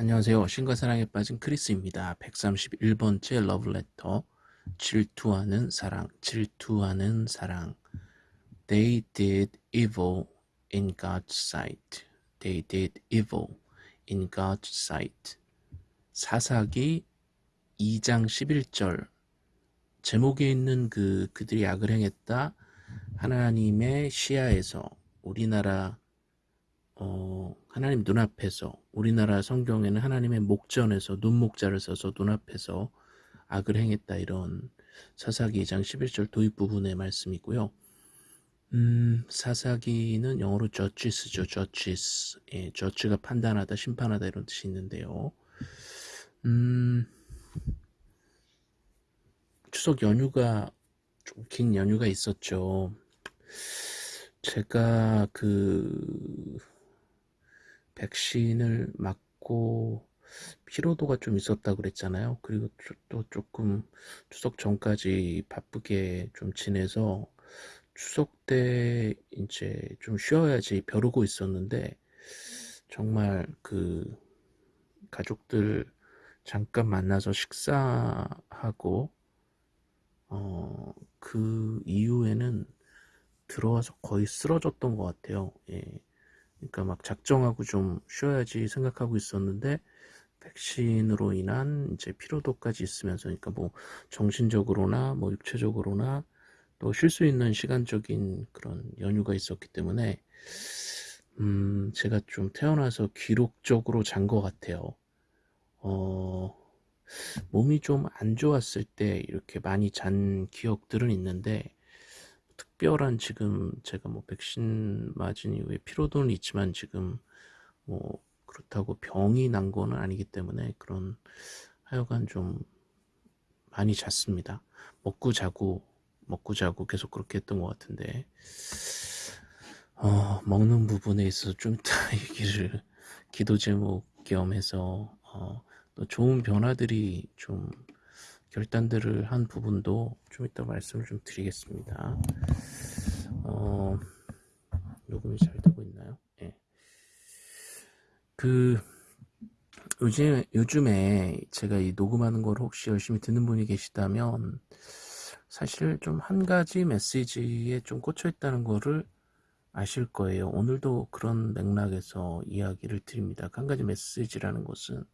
안녕하세요. 신과 사랑에 빠진 크리스입니다. 131번째 러브레터 질투하는 사랑 질투하는 사랑 They did evil in God's sight. They did evil in God's sight. 사사기 2장 11절 제목에 있는 그 그들이 악을 행했다 하나님의 시야에서 우리나라 어, 하나님 눈앞에서 우리나라 성경에는 하나님의 목전에서 눈목자를 써서 눈앞에서 악을 행했다 이런 사사기 2장 11절 도입 부분의 말씀이고요. 음, 사사기는 영어로 judges죠. judges. 예, judge가 판단하다, 심판하다 이런 뜻이 있는데요. 음, 추석 연휴가 좀 긴 연휴가 있었죠. 제가 그 백신을 맞고 피로도가 좀 있었다 그랬잖아요. 그리고 또 조금 추석 전까지 바쁘게 좀 지내서 추석 때 이제 좀 쉬어야지 벼르고 있었는데 정말 그 가족들 잠깐 만나서 식사하고 어 그 이후에는 들어와서 거의 쓰러졌던 것 같아요. 예. 그러니까 막 작정하고 좀 쉬어야지 생각하고 있었는데 백신으로 인한 이제 피로도까지 있으면서 그러니까 뭐 정신적으로나 뭐 육체적으로나 또 쉴 수 있는 시간적인 그런 연휴가 있었기 때문에 음 제가 좀 태어나서 기록적으로 잔 것 같아요. 어 몸이 좀 안 좋았을 때 이렇게 많이 잔 기억들은 있는데 특별한 지금 제가 뭐 백신 맞은 이후에 피로도는 있지만 지금 뭐 그렇다고 병이 난 거는 아니기 때문에 그런 하여간 좀 많이 잤습니다. 먹고 자고 먹고 자고 계속 그렇게 했던 것 같은데 어, 먹는 부분에 있어서 좀 이따 얘기를 기도 제목 겸 해서 어, 또 좋은 변화들이 좀 결단들을 한 부분도 좀 이따 말씀을 좀 드리겠습니다. 어, 녹음이 잘 되고 있나요? 예. 그 요즘 요즘에 제가 이 녹음하는 걸 혹시 열심히 듣는 분이 계시다면 사실 좀 한 가지 메시지에 좀 꽂혀 있다는 거를 아실 거예요. 오늘도 그런 맥락에서 이야기를 드립니다. 한 가지 메시지라는 것은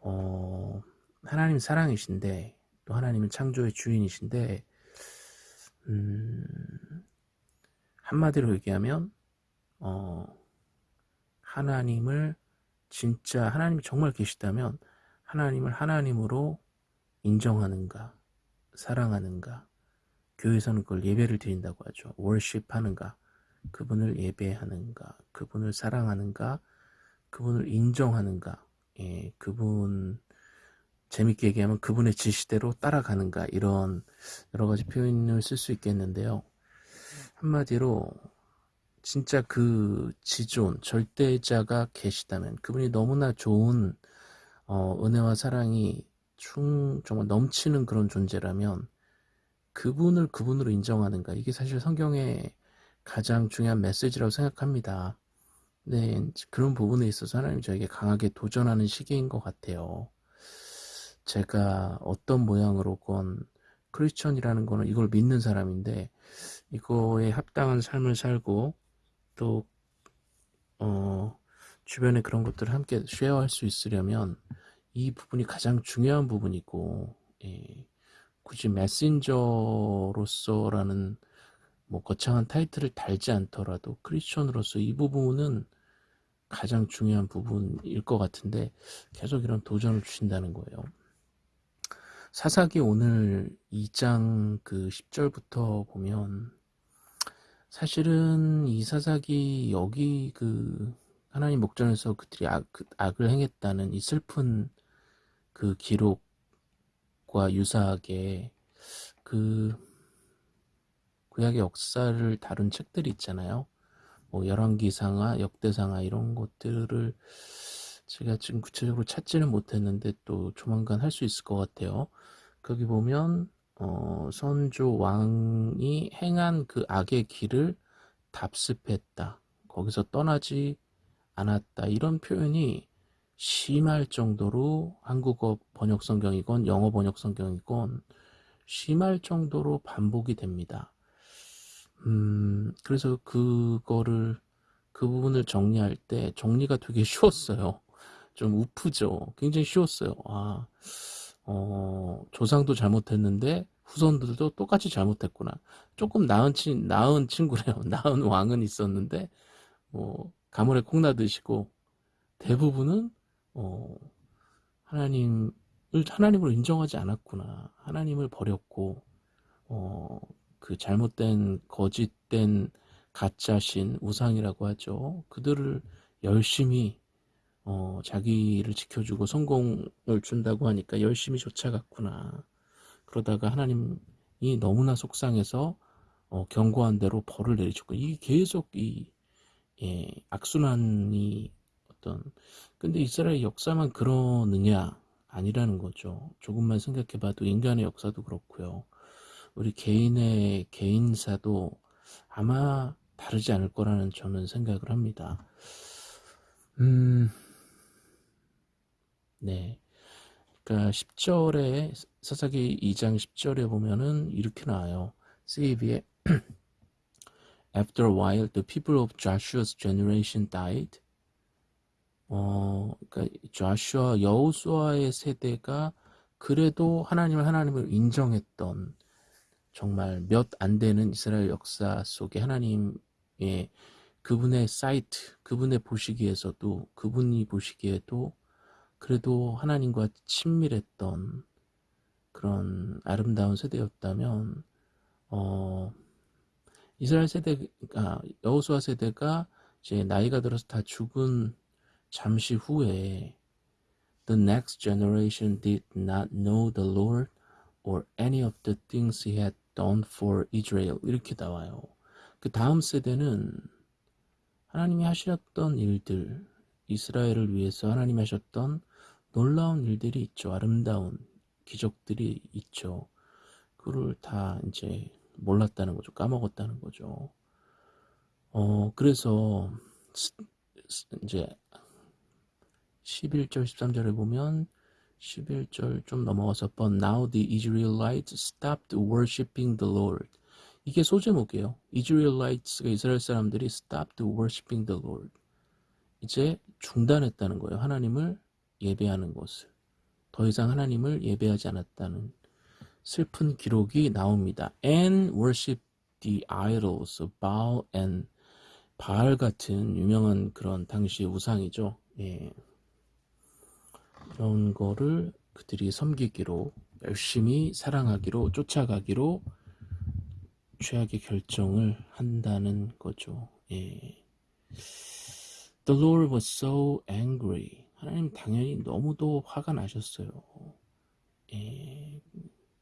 어, 하나님 사랑이신데 또 하나님은 창조의 주인이신데 음, 한마디로 얘기하면 어, 하나님을 진짜 하나님이 정말 계시다면 하나님을 하나님으로 인정하는가 사랑하는가 교회에서는 그걸 예배를 드린다고 하죠. 월십 하는가 그분을 예배하는가 그분을 사랑하는가 그분을 인정하는가 예, 그분 재밌게 얘기하면 그분의 지시대로 따라가는가 이런 여러 가지 표현을 쓸 수 있겠는데요. 한마디로 진짜 그 지존 절대자가 계시다면 그분이 너무나 좋은 어, 은혜와 사랑이 충 정말 넘치는 그런 존재라면 그분을 그분으로 인정하는가 이게 사실 성경의 가장 중요한 메시지라고 생각합니다. 네, 그런 부분에 있어서 하나님 저에게 강하게 도전하는 시기인 것 같아요. 제가 어떤 모양으로건 크리스천이라는 거는 이걸 믿는 사람인데 이거에 합당한 삶을 살고 또 어, 주변에 그런 것들을 함께 쉐어할 수 있으려면 이 부분이 가장 중요한 부분이고 예, 굳이 메신저로서라는 뭐 거창한 타이틀을 달지 않더라도 크리스천으로서 이 부분은 가장 중요한 부분일 것 같은데 계속 이런 도전을 주신다는 거예요. 사사기 오늘 2장 그 10절부터 보면 사실은 이 사사기 여기 그 하나님 목전에서 그들이 악, 그 악을 행했다는 이 슬픈 그 기록과 유사하게 그 구약의 역사를 다룬 책들이 있잖아요. 뭐 열왕기상하, 역대상하 이런 것들을 제가 지금 구체적으로 찾지는 못했는데 또 조만간 할 수 있을 것 같아요. 거기 보면 어, 선조 왕이 행한 그 악의 길을 답습했다. 거기서 떠나지 않았다. 이런 표현이 심할 정도로 한국어 번역 성경이건 영어 번역 성경이건 심할 정도로 반복이 됩니다. 음, 그래서 그거를 그 부분을 정리할 때 정리가 되게 쉬웠어요. 좀 우프죠. 굉장히 쉬웠어요. 아, 어, 조상도 잘못했는데 후손들도 똑같이 잘못했구나. 조금 나은 친 나은 친구래요. 나은 왕은 있었는데 뭐 가물에 콩 나드시고 대부분은 어, 하나님을 하나님으로 인정하지 않았구나. 하나님을 버렸고 어, 그 잘못된 거짓된 가짜신 우상이라고 하죠. 그들을 열심히 어, 자기를 지켜주고 성공을 준다고 하니까 열심히 쫓아갔구나. 그러다가 하나님이 너무나 속상해서 어, 경고한 대로 벌을 내리셨고 이게 계속 이 예, 악순환이 어떤 근데 이스라엘 역사만 그러느냐 아니라는 거죠. 조금만 생각해봐도 인간의 역사도 그렇고요. 우리 개인의 개인사도 아마 다르지 않을 거라는 저는 생각을 합니다. 음, 네. 그러니까 10절에 사사기 2장 10절에 보면은 이렇게 나와요. CV에 After a while, the people of Joshua's generation died. 어, 그러니까 조슈아 여호수아의 세대가 그래도 하나님을 하나님을 인정했던 정말 몇 안 되는 이스라엘 역사 속에 하나님의 그분의 사이트, 그분의 보시기에서도 그분이 보시기에도 그래도 하나님과 친밀했던 그런 아름다운 세대였다면 어, 이스라엘 세대가 여호수아 세대가 이제 나이가 들어서 다 죽은 잠시 후에 The next generation did not know the Lord or any of the things he had done for Israel 이렇게 나와요. 그 다음 세대는 하나님이 하셨던 일들, 이스라엘을 위해서 하나님이 하셨던 놀라운 일들이 있죠. 아름다운 기적들이 있죠. 그를 다 이제 몰랐다는 거죠. 까먹었다는 거죠. 어, 그래서 이제 11절 13절에 보면 11절 좀 넘어가서 But now the Israelites stopped worshiping the Lord. 이게 소제목이에요. Israelites가 이스라엘 사람들이 stopped worshiping the Lord. 이제 중단했다는 거예요. 하나님을 예배하는 것을. 더 이상 하나님을 예배하지 않았다는 슬픈 기록이 나옵니다. And worship the idols Baal and 바알 같은 유명한 그런 당시 우상이죠. 예. 그런 거를 그들이 섬기기로 열심히 사랑하기로 쫓아가기로 최악의 결정을 한다는 거죠. 예. The Lord was so angry. 하나님 당연히 너무도 화가 나셨어요. 예.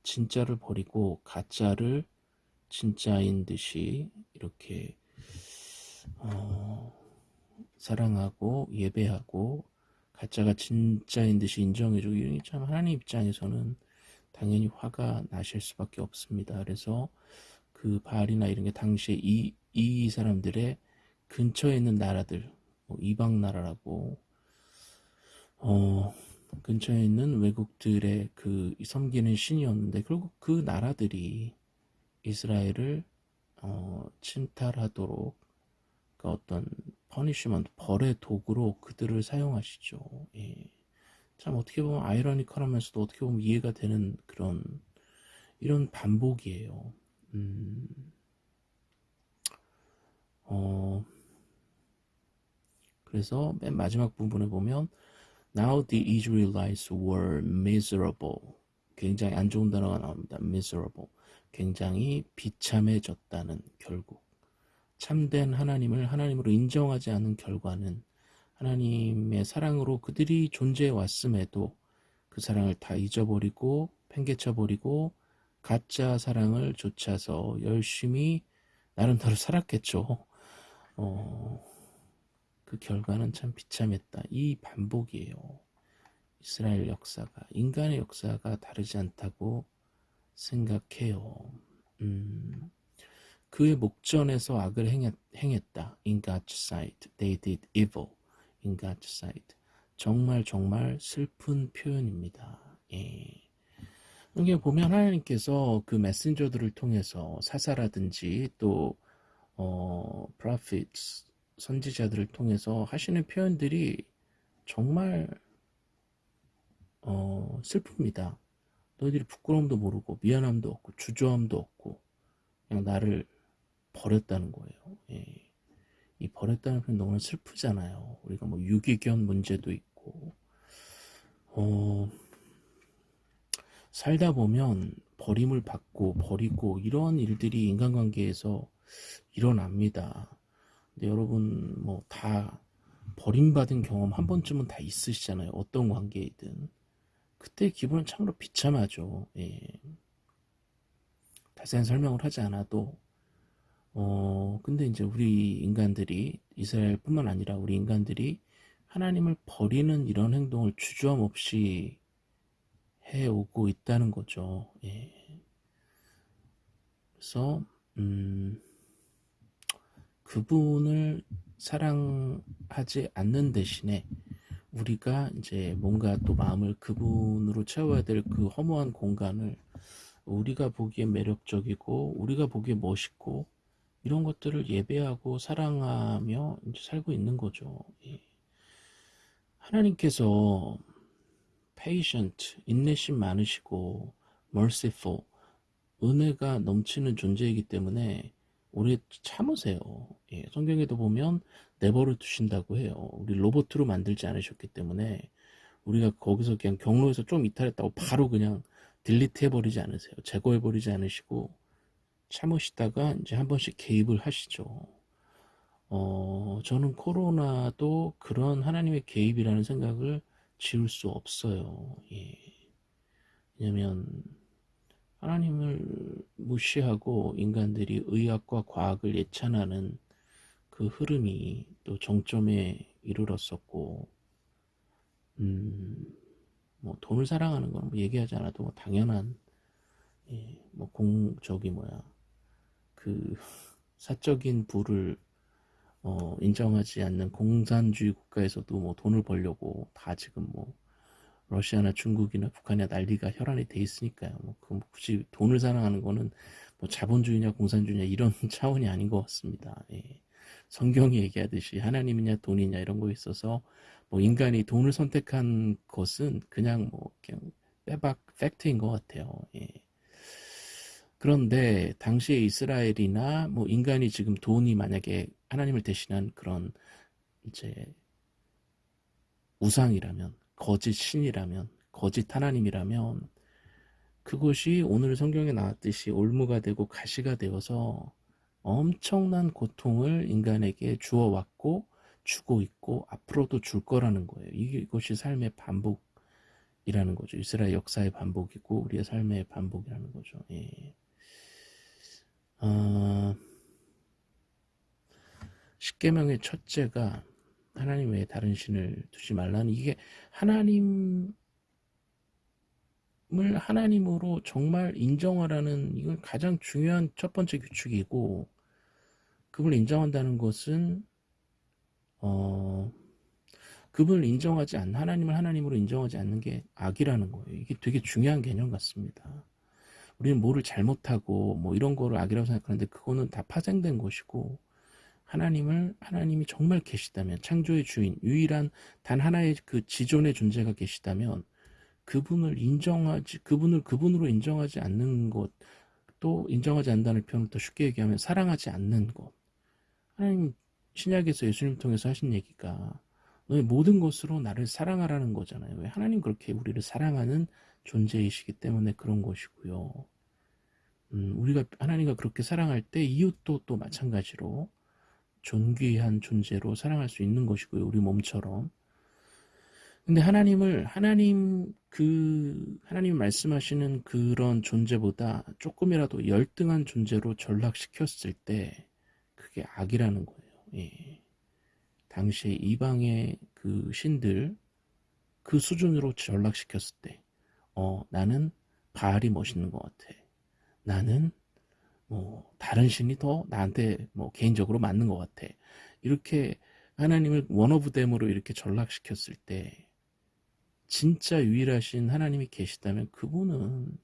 진짜를 버리고 가짜를 진짜인 듯이 이렇게 어, 사랑하고 예배하고 가짜가 진짜인 듯이 인정해주고 이런 참 하나님 입장에서는 당연히 화가 나실 수밖에 없습니다. 그래서 그 바알이나 이런 게 당시에 이, 이 사람들의 근처에 있는 나라들 뭐 이방 나라라고 어, 근처에 있는 외국들의 그 섬기는 신이었는데 결국 그 나라들이 이스라엘을 어, 침탈하도록 그 어떤 punishment, 벌의 도구로 그들을 사용하시죠. 예. 참 어떻게 보면 아이러니컬하면서도 어떻게 보면 이해가 되는 그런 이런 반복이에요. 음, 어, 그래서 맨 마지막 부분에 보면 Now the Israelites were miserable. 굉장히 안 좋은 단어가 나옵니다. miserable. 굉장히 비참해졌다는 결국. 참된 하나님을 하나님으로 인정하지 않은 결과는 하나님의 사랑으로 그들이 존재해 왔음에도 그 사랑을 다 잊어버리고 팽개쳐버리고 가짜 사랑을 좇아서 열심히 나름대로 살았겠죠. 어, 그 결과는 참 비참했다. 이 반복이에요. 이스라엘 역사가 인간의 역사가 다르지 않다고 생각해요. 음, 그의 목전에서 악을 행했, 행했다. In God's sight, they did evil. In God's sight. 정말 정말 슬픈 표현입니다. 예. 이게 보면 하나님께서 그 메신저들을 통해서 사사라든지 또 어, prophets 선지자들을 통해서 하시는 표현들이 정말 어, 슬픕니다. 너희들이 부끄러움도 모르고 미안함도 없고 주저함도 없고 그냥 나를 버렸다는 거예요. 예. 이 버렸다는 표현 너무 슬프잖아요. 우리가 뭐 유기견 문제도 있고 어, 살다 보면 버림을 받고 버리고 이런 일들이 인간관계에서 일어납니다. 근데 여러분 뭐 다 버림받은 경험 한 번쯤은 다 있으시잖아요. 어떤 관계이든. 그때 기분은 참으로 비참하죠. 예. 자세한 설명을 하지 않아도 어 근데 이제 우리 인간들이 이스라엘뿐만 아니라 우리 인간들이 하나님을 버리는 이런 행동을 주저함 없이 해오고 있다는 거죠. 예. 그래서 음, 그분을 사랑하지 않는 대신에 우리가 이제 뭔가 또 마음을 그분으로 채워야 될 그 허무한 공간을 우리가 보기에 매력적이고 우리가 보기에 멋있고 이런 것들을 예배하고 사랑하며 살고 있는 거죠. 예. 하나님께서 patient, 인내심 많으시고 merciful, 은혜가 넘치는 존재이기 때문에 오래 참으세요. 예, 성경에도 보면 내버려 두신다고 해요. 우리 로봇으로 만들지 않으셨기 때문에 우리가 거기서 그냥 경로에서 좀 이탈했다고 바로 그냥 딜리트 해버리지 않으세요. 제거해버리지 않으시고 참으시다가 이제 한 번씩 개입을 하시죠. 어, 저는 코로나도 그런 하나님의 개입이라는 생각을 지울 수 없어요. 예. 왜냐면 하나님을 무시하고 인간들이 의학과 과학을 예찬하는 그 흐름이 또 정점에 이르렀었고, 음, 뭐 돈을 사랑하는 건 뭐 얘기하지 않아도 뭐 당연한, 예, 뭐 공, 저기 뭐야, 그 사적인 부를 어, 인정하지 않는 공산주의 국가에서도 뭐 돈을 벌려고 다 지금 뭐 러시아나 중국이나 북한이나 난리가 혈안이 돼 있으니까요. 뭐 그 굳이 돈을 사랑하는 거는 뭐 자본주의냐 공산주의냐 이런 차원이 아닌 것 같습니다. 예. 성경이 얘기하듯이 하나님이냐 돈이냐 이런 거 있어서 뭐 인간이 돈을 선택한 것은 그냥 뭐 그냥 빼박 팩트인 것 같아요. 예. 그런데 당시에 이스라엘이나 뭐 인간이 지금 돈이 만약에 하나님을 대신한 그런 이제 우상이라면 거짓 신이라면 거짓 하나님이라면 그것이 오늘 성경에 나왔듯이 올무가 되고 가시가 되어서 엄청난 고통을 인간에게 주어왔고 주고 있고 앞으로도 줄 거라는 거예요. 이것이 삶의 반복이라는 거죠. 이스라엘 역사의 반복이고 우리의 삶의 반복이라는 거죠. 예. 어, 십계명의 첫째가 하나님 외에 다른 신을 두지 말라는 이게 하나님을 하나님으로 정말 인정하라는 이건 가장 중요한 첫 번째 규칙이고 그분을 인정한다는 것은 어 그분을 인정하지 않는 하나님을 하나님으로 인정하지 않는 게 악이라는 거예요. 이게 되게 중요한 개념 같습니다. 우리는 뭐를 잘못하고 뭐 이런 거를 악이라고 생각하는데 그거는 다 파생된 것이고 하나님을 하나님이 정말 계시다면 창조의 주인 유일한 단 하나의 그 지존의 존재가 계시다면 그분을 인정하지 그분을 그분으로 인정하지 않는 것 또 인정하지 않는다는 표현을 더 쉽게 얘기하면 사랑하지 않는 것 하나님 신약에서 예수님 통해서 하신 얘기가 너의 모든 것으로 나를 사랑하라는 거잖아요. 왜 하나님 그렇게 우리를 사랑하는 존재이시기 때문에 그런 것이고요. 음, 우리가 하나님과 그렇게 사랑할 때 이웃도 또 마찬가지로 존귀한 존재로 사랑할 수 있는 것이고요. 우리 몸처럼. 근데 하나님을 하나님 그 하나님 말씀하시는 그런 존재보다 조금이라도 열등한 존재로 전락시켰을 때 그게 악이라는 거예요. 예. 당시에 이방의 그 신들 그 수준으로 전락시켰을 때, 어 나는 바알이 멋있는 것 같아. 나는 뭐 다른 신이 더 나한테 뭐 개인적으로 맞는 것 같아. 이렇게 하나님을 원어브댐으로 이렇게 전락시켰을 때 진짜 유일하신 하나님이 계시다면 그분은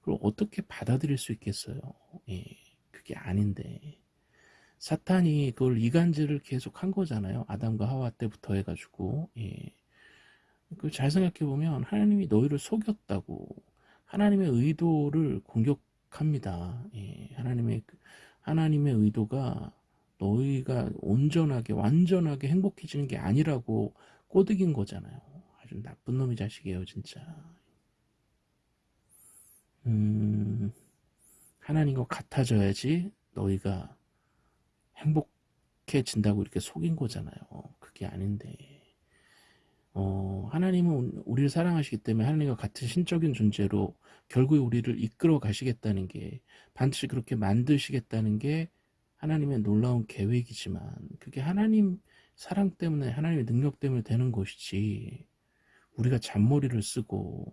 그걸 어떻게 받아들일 수 있겠어요? 예, 그게 아닌데 사탄이 그걸 이간질을 계속 한 거잖아요. 아담과 하와 때부터 해가지고 예. 그잘 생각해 보면 하나님이 너희를 속였다고 하나님의 의도를 공격 합니다. 예. 하나님의 그, 하나님의 의도가 너희가 온전하게 완전하게 행복해지는 게 아니라고 꼬드긴 거잖아요. 아주 나쁜 놈이 자식이에요, 진짜. 음, 하나님과 같아져야지 너희가 행복해진다고 이렇게 속인 거잖아요. 그게 아닌데. 어, 하나님은 우리를 사랑하시기 때문에 하나님과 같은 신적인 존재로 결국에 우리를 이끌어 가시겠다는 게 반드시 그렇게 만드시겠다는 게 하나님의 놀라운 계획이지만 그게 하나님 사랑 때문에 하나님의 능력 때문에 되는 것이지 우리가 잔머리를 쓰고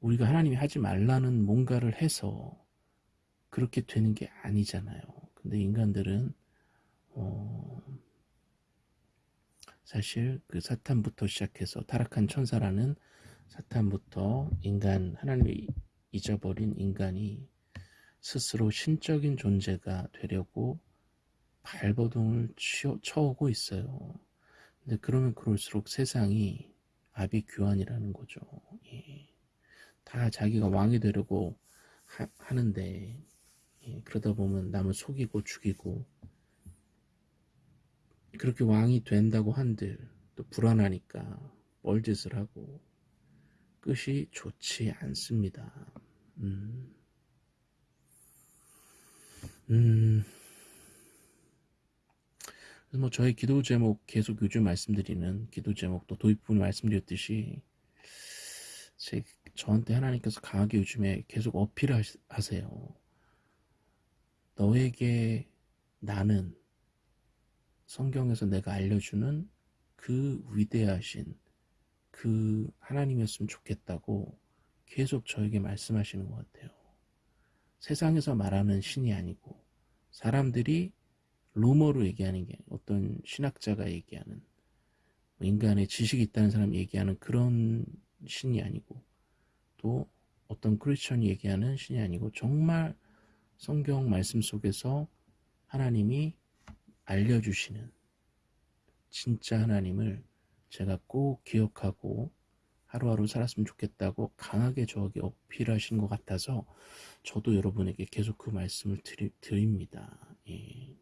우리가 하나님이 하지 말라는 뭔가를 해서 그렇게 되는 게 아니잖아요. 근데 인간들은 어 사실 그 사탄부터 시작해서 타락한 천사라는 사탄부터 인간 하나님이 잊어버린 인간이 스스로 신적인 존재가 되려고 발버둥을 쳐오고 있어요. 근데 그러면 그럴수록 세상이 아비규환이라는 거죠. 예. 다 자기가 왕이 되려고 하, 는데 예. 그러다 보면 남을 속이고 죽이고 그렇게 왕이 된다고 한들 또 불안하니까 뻘짓을 하고 끝이 좋지 않습니다. 음. 음. 뭐 저희 기도 제목 계속 요즘 말씀드리는 기도 제목도 도입부분 말씀드렸듯이 제 저한테 하나님께서 강하게 요즘에 계속 어필하세요. 너에게 나는 성경에서 내가 알려주는 그 위대하신 그 하나님이었으면 좋겠다고 계속 저에게 말씀하시는 것 같아요. 세상에서 말하는 신이 아니고 사람들이 루머로 얘기하는 게 어떤 신학자가 얘기하는 뭐 인간의 지식이 있다는 사람이 얘기하는 그런 신이 아니고 또 어떤 크리스천이 얘기하는 신이 아니고 정말 성경 말씀 속에서 하나님이 알려주시는 진짜 하나님을 제가 꼭 기억하고 하루하루 살았으면 좋겠다고 강하게 저에게 어필하신 것 같아서 저도 여러분에게 계속 그 말씀을 드리, 드립니다. 예.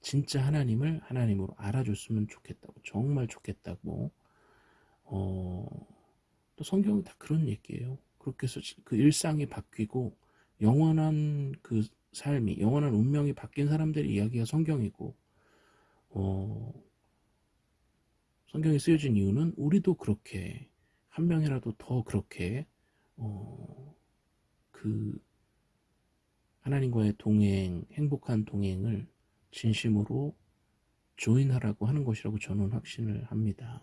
진짜 하나님을 하나님으로 알아줬으면 좋겠다고 정말 좋겠다고 어, 또 성경이 다 그런 얘기예요. 그렇게 해서 그 일상이 바뀌고 영원한 그 삶이 영원한 운명이 바뀐 사람들의 이야기가 성경이고 어, 성경이 쓰여진 이유는 우리도 그렇게 한 명이라도 더 그렇게 어, 그 하나님과의 동행, 행복한 동행을 진심으로 조인하라고 하는 것이라고 저는 확신을 합니다.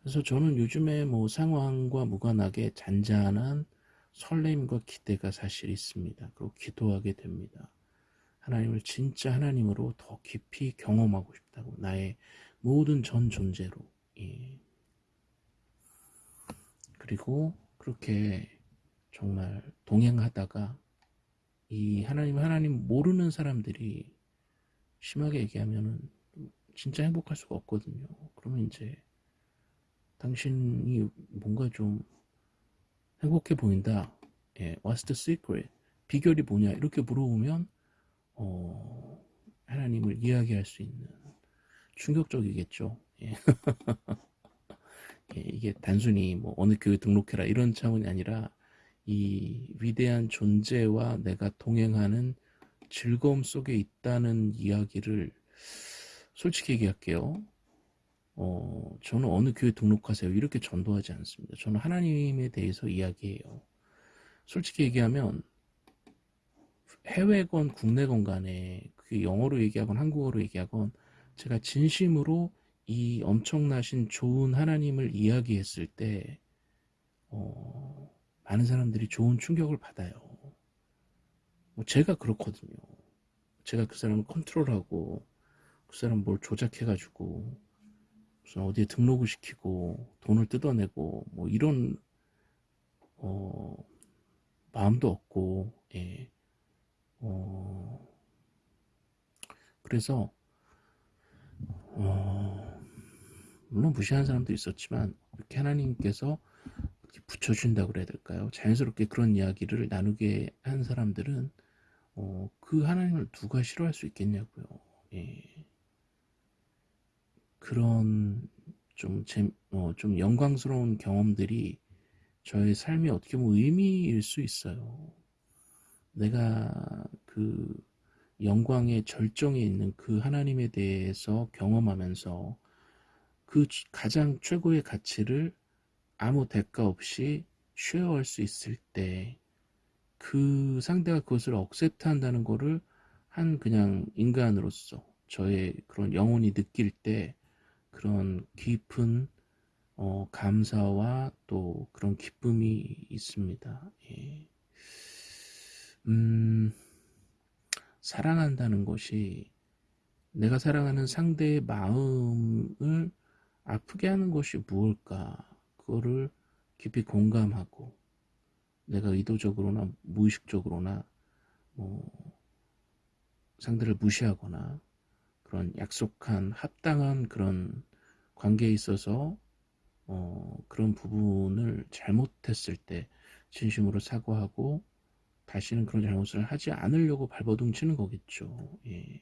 그래서 저는 요즘에 뭐 상황과 무관하게 잔잔한 설렘과 기대가 사실 있습니다. 그리고 기도하게 됩니다. 하나님을 진짜 하나님으로 더 깊이 경험하고 싶다고 나의 모든 전 존재로 예. 그리고 그렇게 정말 동행하다가 이 하나님 하나님 모르는 사람들이 심하게 얘기하면은 진짜 행복할 수가 없거든요. 그러면 이제 당신이 뭔가 좀 행복해 보인다. 예, what's the secret? 비결이 뭐냐? 이렇게 물어보면 어, 하나님을 이야기할 수 있는 충격적이겠죠. 예. 예, 이게 단순히 뭐 어느 교회 등록해라 이런 차원이 아니라 이 위대한 존재와 내가 동행하는 즐거움 속에 있다는 이야기를 솔직히 얘기할게요. 어, 저는 어느 교회 등록하세요. 이렇게 전도하지 않습니다. 저는 하나님에 대해서 이야기해요. 솔직히 얘기하면 해외건 국내건 간에 그게 영어로 얘기하건 한국어로 얘기하건 제가 진심으로 이 엄청나신 좋은 하나님을 이야기했을 때 어, 많은 사람들이 좋은 충격을 받아요. 뭐 제가 그렇거든요. 제가 그 사람을 컨트롤하고 그 사람 뭘 조작해가지고 어디에 등록을 시키고 돈을 뜯어내고 뭐 이런 어, 마음도 없고 예. 어, 그래서 어, 물론 무시하는 사람도 있었지만 이렇게 하나님께서 이렇게 붙여준다고 그래야 될까요? 자연스럽게 그런 이야기를 나누게 한 사람들은 어, 그 하나님을 누가 싫어할 수 있겠냐고요. 예. 그런 좀, 재, 어, 좀 영광스러운 경험들이 저의 삶이 어떻게 보면 의미일 수 있어요. 내가 그 영광의 절정에 있는 그 하나님에 대해서 경험하면서 그 가장 최고의 가치를 아무 대가 없이 share할 수 있을 때 그 상대가 그것을 accept 한다는 거를 한 그냥 인간으로서 저의 그런 영혼이 느낄 때 그런 깊은 어, 감사와 또 그런 기쁨이 있습니다. 예. 음, 사랑한다는 것이 내가 사랑하는 상대의 마음을 아프게 하는 것이 무엇일까? 그거를 깊이 공감하고 내가 의도적으로나 무의식적으로나 뭐 상대를 무시하거나 그런 약속한 합당한 그런 관계에 있어서 어, 그런 부분을 잘못했을 때 진심으로 사과하고 다시는 그런 잘못을 하지 않으려고 발버둥 치는 거겠죠. 예.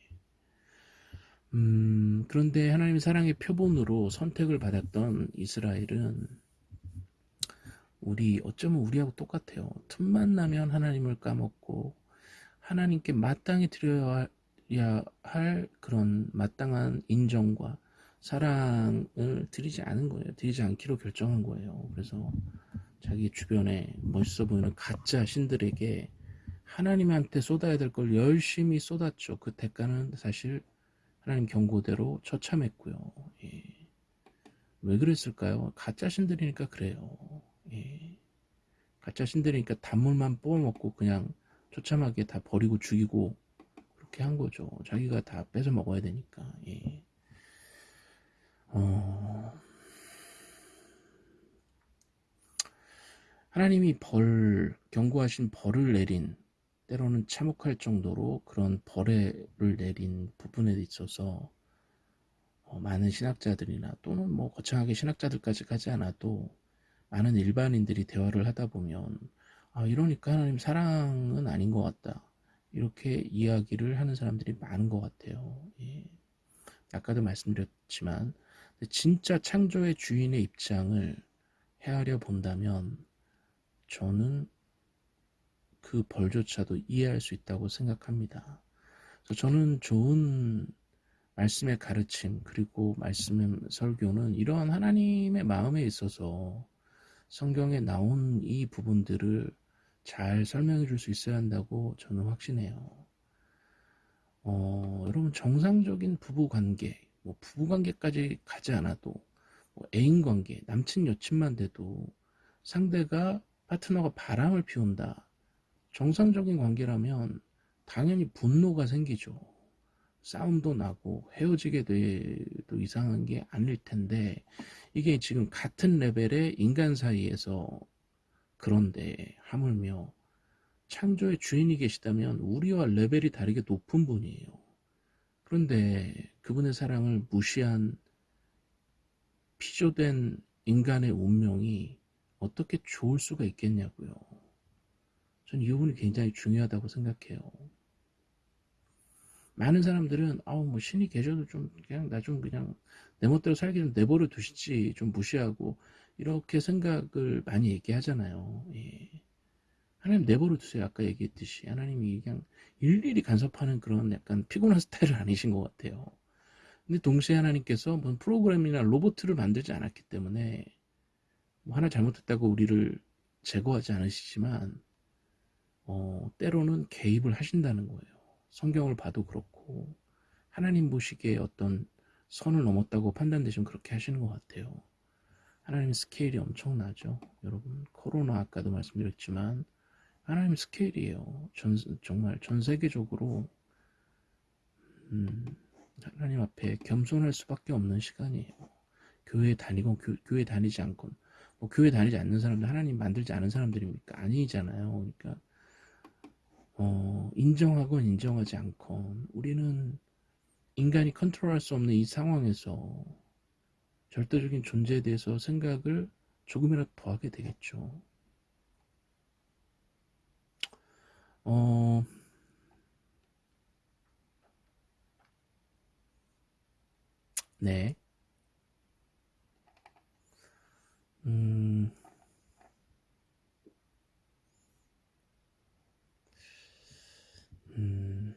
음, 그런데 하나님의 사랑의 표본으로 선택을 받았던 이스라엘은 우리 어쩌면 우리하고 똑같아요. 틈만 나면 하나님을 까먹고 하나님께 마땅히 드려야 할 그런 마땅한 인정과 사랑을 드리지 않은 거예요. 드리지 않기로 결정한 거예요. 그래서 자기 주변에 멋있어 보이는 가짜 신들에게 하나님한테 쏟아야 될 걸 열심히 쏟았죠. 그 대가는 사실 하나님 경고대로 처참했고요. 예. 왜 그랬을까요? 가짜 신들이니까 그래요. 예. 가짜 신들이니까 단물만 뽑아먹고 그냥 처참하게 다 버리고 죽이고 그렇게 한 거죠. 자기가 다 뺏어 먹어야 되니까. 예. 어... 하나님이 벌, 경고하신 벌을 내린, 때로는 참혹할 정도로 그런 벌을 내린 부분에 있어서 어, 많은 신학자들이나 또는 뭐 거창하게 신학자들까지 가지 않아도 많은 일반인들이 대화를 하다 보면 아 이러니까 하나님 사랑은 아닌 것 같다 이렇게 이야기를 하는 사람들이 많은 것 같아요 예. 아까도 말씀드렸지만 진짜 창조의 주인의 입장을 헤아려 본다면 저는 그 벌조차도 이해할 수 있다고 생각합니다. 저는 좋은 말씀의 가르침 그리고 말씀의 설교는 이러한 하나님의 마음에 있어서 성경에 나온 이 부분들을 잘 설명해 줄 수 있어야 한다고 저는 확신해요. 어, 여러분 정상적인 부부 관계, 뭐 부부 관계까지 가지 않아도 뭐 애인 관계, 남친 여친만 돼도 상대가 파트너가 바람을 피운다. 정상적인 관계라면 당연히 분노가 생기죠. 싸움도 나고 헤어지게 돼도 이상한 게 아닐 텐데 이게 지금 같은 레벨의 인간 사이에서 그런데 하물며 창조의 주인이 계시다면 우리와 레벨이 다르게 높은 분이에요. 그런데 그분의 사랑을 무시한 피조된 인간의 운명이 어떻게 좋을 수가 있겠냐고요. 전 이 부분이 굉장히 중요하다고 생각해요. 많은 사람들은 아우 뭐 신이 계셔도 좀 그냥 나 좀 그냥 내 멋대로 살기 좀 내버려 두시지 좀 무시하고 이렇게 생각을 많이 얘기하잖아요. 예. 하나님 내버려 두세요. 아까 얘기했듯이 하나님이 그냥 일일이 간섭하는 그런 약간 피곤한 스타일은 아니신 것 같아요. 근데 동시에 하나님께서 무슨 프로그램이나 로봇을 만들지 않았기 때문에 뭐 하나 잘못했다고 우리를 제거하지 않으시지만 어, 때로는 개입을 하신다는 거예요. 성경을 봐도 그렇고 하나님 보시기에 어떤 선을 넘었다고 판단되시면 그렇게 하시는 것 같아요. 하나님 스케일이 엄청나죠. 여러분 코로나 아까도 말씀드렸지만 하나님 스케일이에요. 전, 정말 전 세계적으로 음, 하나님 앞에 겸손할 수밖에 없는 시간이에요. 교회 다니건 교, 교회 다니지 않건 뭐 교회 다니지 않는 사람들 하나님 만들지 않은 사람들입니까? 아니잖아요. 그러니까 어, 인정하건 인정하지 않건 우리는 인간이 컨트롤할 수 없는 이 상황에서 절대적인 존재에 대해서 생각을 조금이라도 더 하게 되겠죠. 어, 네. 음, 음,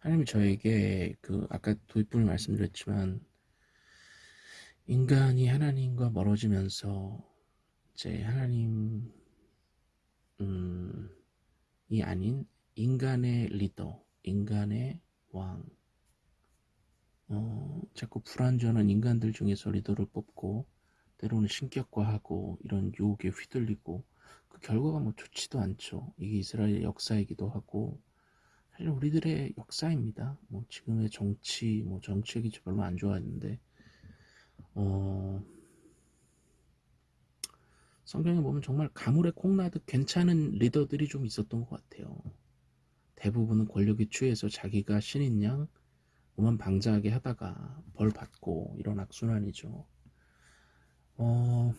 하나님이 저에게 그 아까 도입부를 말씀드렸지만 인간이 하나님과 멀어지면서 이제 하나님 음, 이 아닌 인간의 리더, 인간의 왕, 어, 자꾸 불완전한 인간들 중에서 리더를 뽑고 때로는 신격화하고 이런 유혹에 휘둘리고 그 결과가 뭐 좋지도 않죠. 이게 이스라엘의 역사이기도 하고 사실 우리들의 역사입니다. 뭐 지금의 정치, 뭐 정책이 별로 안 좋아했는데 어, 성경에 보면 정말 가물에 콩나듯 괜찮은 리더들이 좀 있었던 것 같아요. 대부분은 권력에 취해서 자기가 신인 양 오만 방자하게 하다가 벌 받고 이런 악순환이죠. 어,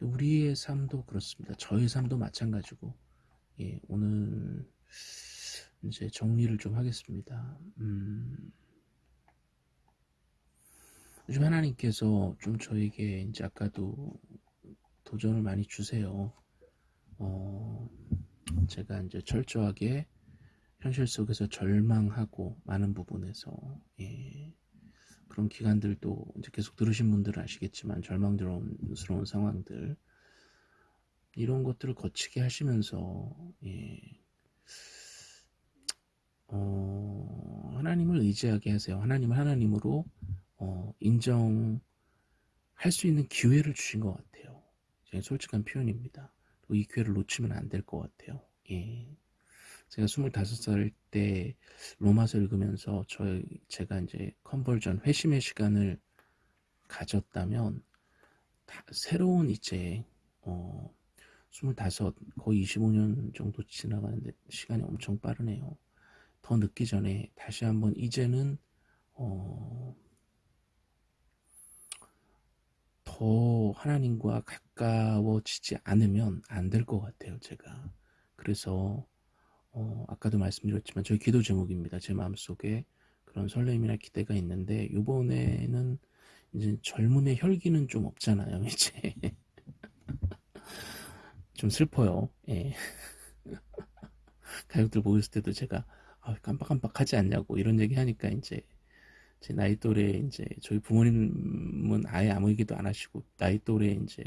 우리의 삶도 그렇습니다. 저의 삶도 마찬가지고 예, 오늘 이제 정리를 좀 하겠습니다. 음, 요즘 하나님께서 좀 저에게 이제 아까도 도전을 많이 주세요. 어, 제가 이제 철저하게 현실 속에서 절망하고 많은 부분에서 예, 그런 기간들도 이제 계속 들으신 분들은 아시겠지만 절망스러운 상황들 이런 것들을 거치게 하시면서 예, 어, 하나님을 의지하게 하세요. 하나님을 하나님으로 어, 인정할 수 있는 기회를 주신 것 같아요. 제 솔직한 표현입니다. 이 기회를 놓치면 안 될 것 같아요. 예. 제가 25살 때 로마서 읽으면서 저 제가 이제 컨버전 회심의 시간을 가졌다면 새로운 이제 어, 25 거의 25년 정도 지나가는데 시간이 엄청 빠르네요. 더 늦기 전에 다시 한번 이제는 어, 더 하나님과 가까워지지 않으면 안 될 것 같아요 제가. 그래서 어, 아까도 말씀드렸지만 저희 기도 제목입니다. 제 마음속에 그런 설렘이나 기대가 있는데 이번에는 이제 젊음의 혈기는 좀 없잖아요 이제. 좀 슬퍼요 예. 가족들 모였을 때도 제가 아, 깜빡깜빡하지 않냐고 이런 얘기 하니까 이제 제 나이 또래 이제 저희 부모님은 아예 아무 얘기도 안 하시고 나이 또래 이제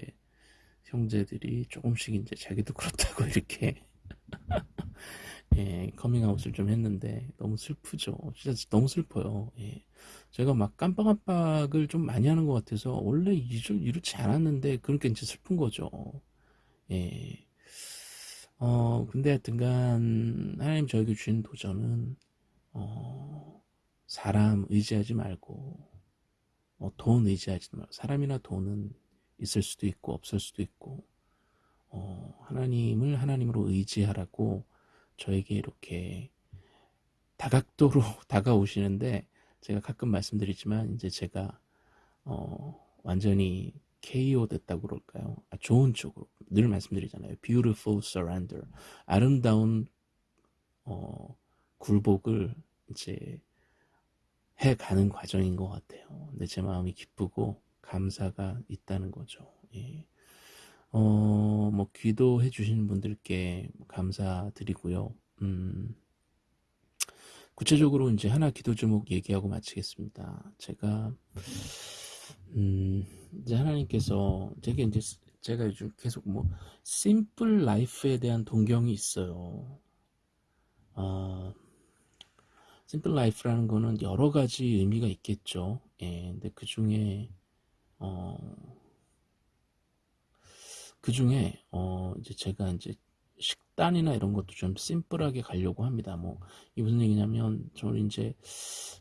형제들이 조금씩 이제 자기도 그렇다고 이렇게 예, 커밍아웃을 좀 했는데 너무 슬프죠. 진짜 너무 슬퍼요. 예. 제가 막 깜빡깜빡을 좀 많이 하는 것 같아서 원래 이렇, 이렇지 않았는데 그러니까 이제 슬픈 거죠. 예. 어, 근데 하여튼간 하나님 저에게 주신 도전은 어, 사람 의지하지 말고 어, 돈 의지하지 말고 사람이나 돈은 있을 수도 있고 없을 수도 있고 어, 하나님을 하나님으로 의지하라고 저에게 이렇게 다각도로 다가오시는데 제가 가끔 말씀드리지만 이제 제가 어, 완전히 KO 됐다고 그럴까요? 아, 좋은 쪽으로 늘 말씀드리잖아요. Beautiful surrender 아름다운 어, 굴복을 이제 해가는 과정인 것 같아요. 근데 제 마음이 기쁘고 감사가 있다는 거죠. 예. 어, 뭐, 기도해 주시는 분들께 감사드리고요. 음, 구체적으로 이제 하나 기도 제목 얘기하고 마치겠습니다. 제가, 음, 이제 하나님께서, 제게 이제, 제가 요즘 계속 뭐, simple life에 대한 동경이 있어요. 아, simple life라는 거는 여러 가지 의미가 있겠죠. 예, 근데 그 중에, 어, 그 중에, 어, 이제 제가 이제 식단이나 이런 것도 좀 심플하게 가려고 합니다. 뭐, 이 무슨 얘기냐면, 저는 이제,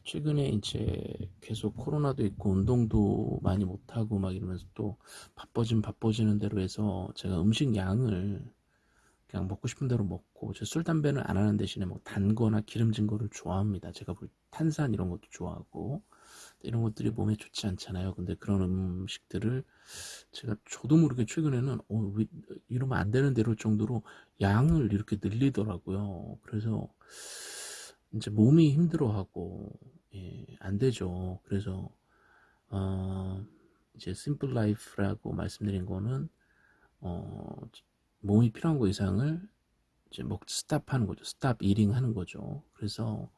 최근에 이제 계속 코로나도 있고, 운동도 많이 못 하고 막 이러면서 또 바빠진 바빠지는 대로 해서 제가 음식 양을 그냥 먹고 싶은 대로 먹고, 저 술, 담배는 안 하는 대신에 뭐 단 거나 기름진 거를 좋아합니다. 제가 볼 탄산 이런 것도 좋아하고, 이런 것들이 몸에 좋지 않잖아요. 근데 그런 음식들을 제가 저도 모르게 최근에는 어, 왜 이러면 안 되는 대로 정도로 양을 이렇게 늘리더라고요. 그래서 이제 몸이 힘들어하고 예, 안 되죠. 그래서 어, 이제 simple life라고 말씀드린 거는 어, 몸이 필요한 거 이상을 이제 먹 stop하는 거죠. stop eating 하는 거죠. 그래서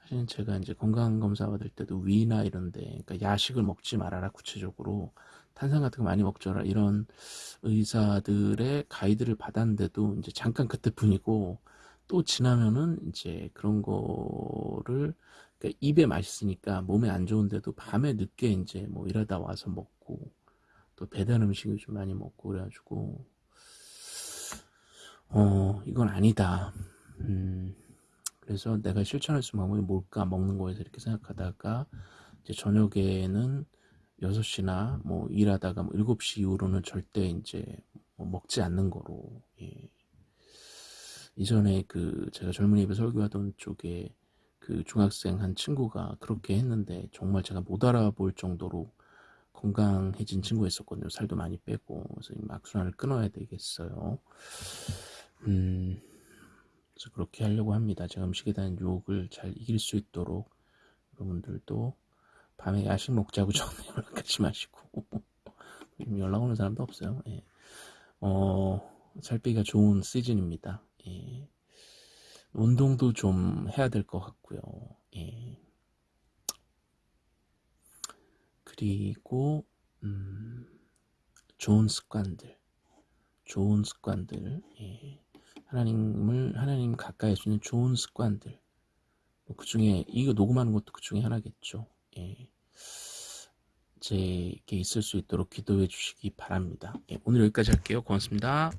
사실 제가 이제 건강 검사 받을 때도 위나 이런데 그러니까 야식을 먹지 말아라 구체적으로 탄산 같은 거 많이 먹줘라 이런 의사들의 가이드를 받았는데도 이제 잠깐 그때뿐이고 또 지나면은 이제 그런 거를 그러니까 입에 맛있으니까 몸에 안 좋은데도 밤에 늦게 이제 뭐 일하다 와서 먹고 또 배달 음식을 좀 많이 먹고 그래가지고 어 이건 아니다. 음, 그래서 내가 실천할 수 있는 방법이 뭘까 먹는 거에서 이렇게 생각하다가 이제 저녁에는 6시나 뭐 일하다가 뭐 7시 이후로는 절대 이제 뭐 먹지 않는 거로 예. 이전에 그 제가 젊은이 배 설교하던 쪽에 그 중학생 한 친구가 그렇게 했는데 정말 제가 못 알아볼 정도로 건강해진 친구가 있었거든요. 살도 많이 빼고 그래서 이 악순환을 끊어야 되겠어요. 음, 그래서 그렇게 하려고 합니다. 제가 음식에 대한 유혹을 잘 이길 수 있도록 여러분들도 밤에 야식 먹자고 전에 연락하지 마시고 연락 오는 사람도 없어요. 예. 어, 살 빼기가 좋은 시즌입니다. 예. 운동도 좀 해야 될 것 같고요. 예. 그리고 음, 좋은 습관들, 좋은 습관들, 예. 하나님을 하나님 가까이 할수 있는 좋은 습관들. 그 중에 이거 녹음하는 것도 그 중에 하나겠죠. 예. 제게 있을 수 있도록 기도해 주시기 바랍니다. 예, 오늘 여기까지 할게요. 고맙습니다.